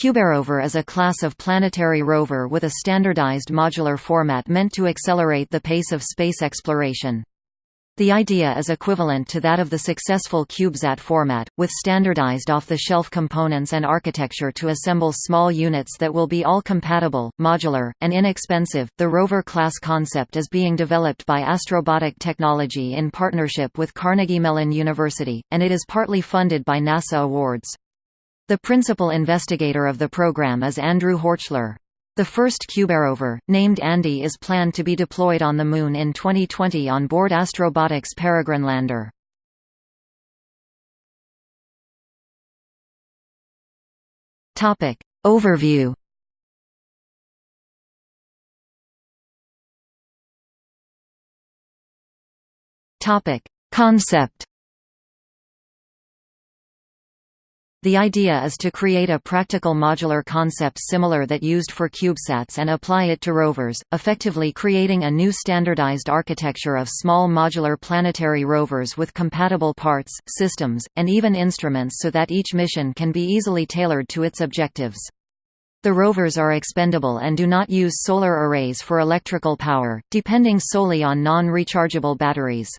CubeRover is a class of planetary rover with a standardized modular format meant to accelerate the pace of space exploration. The idea is equivalent to that of the successful CubeSat format, with standardized off-the-shelf components and architecture to assemble small units that will be all compatible, modular, and inexpensive. The rover class concept is being developed by Astrobotic Technology in partnership with Carnegie Mellon University, and it is partly funded by NASA awards. The principal investigator of the program is Andrew Horchler. The first CubeRover, named Andy is planned to be deployed on the Moon in 2020 on board Astrobotic's Peregrine lander. Overview Concept The idea is to create a practical modular concept similar that used for CubeSats and apply it to rovers, effectively creating a new standardized architecture of small modular planetary rovers with compatible parts, systems, and even instruments so that each mission can be easily tailored to its objectives. The rovers are expendable and do not use solar arrays for electrical power, depending solely on non-rechargeable batteries.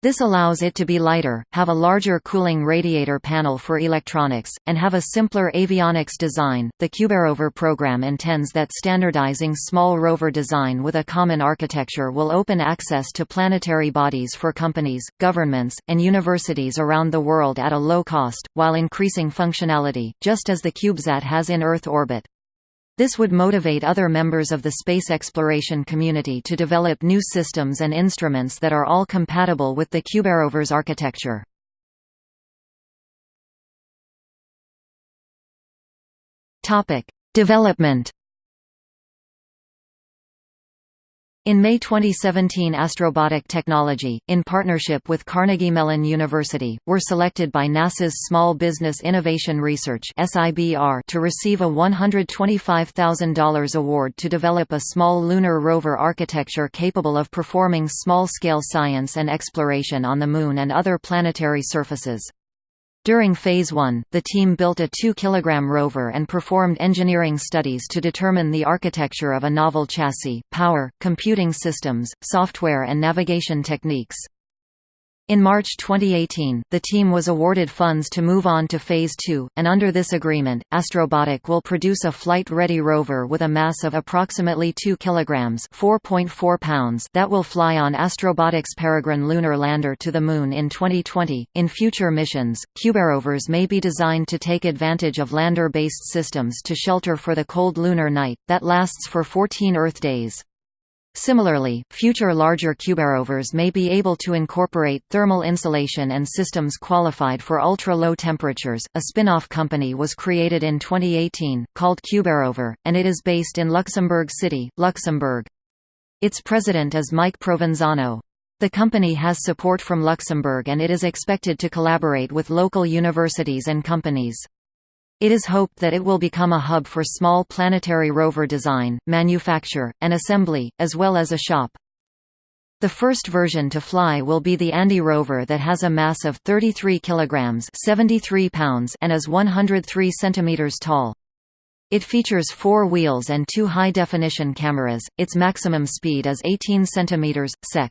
This allows it to be lighter, have a larger cooling radiator panel for electronics, and have a simpler avionics design. The CubeRover program intends that standardizing small rover design with a common architecture will open access to planetary bodies for companies, governments, and universities around the world at a low cost, while increasing functionality, just as the CubeSat has in Earth orbit. This would motivate other members of the space exploration community to develop new systems and instruments that are all compatible with the CubeRover's architecture. Development In May 2017 Astrobotic Technology, in partnership with Carnegie Mellon University, were selected by NASA's Small Business Innovation Research to receive a $125,000 award to develop a small lunar rover architecture capable of performing small-scale science and exploration on the Moon and other planetary surfaces. During Phase 1, the team built a 2 kg rover and performed engineering studies to determine the architecture of a novel chassis, power, computing systems, software and navigation techniques. In March 2018, the team was awarded funds to move on to Phase 2, and under this agreement, Astrobotic will produce a flight-ready rover with a mass of approximately 2 kg (4.4 pounds) that will fly on Astrobotic's Peregrine lunar lander to the Moon in 2020. In future missions, CubeRovers may be designed to take advantage of lander-based systems to shelter for the cold lunar night, that lasts for 14 Earth days. Similarly, future larger CubeRovers may be able to incorporate thermal insulation and systems qualified for ultra-low temperatures. A spin-off company was created in 2018, called CubeRover, and it is based in Luxembourg City, Luxembourg. Its president is Mike Provenzano. The company has support from Luxembourg and it is expected to collaborate with local universities and companies. It is hoped that it will become a hub for small planetary rover design, manufacture, and assembly, as well as a shop. The first version to fly will be the Andy rover that has a mass of 33 kilograms, 73 pounds and is 103 centimeters tall. It features four wheels and two high-definition cameras. Its maximum speed is 18 centimeters sec.